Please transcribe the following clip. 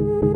you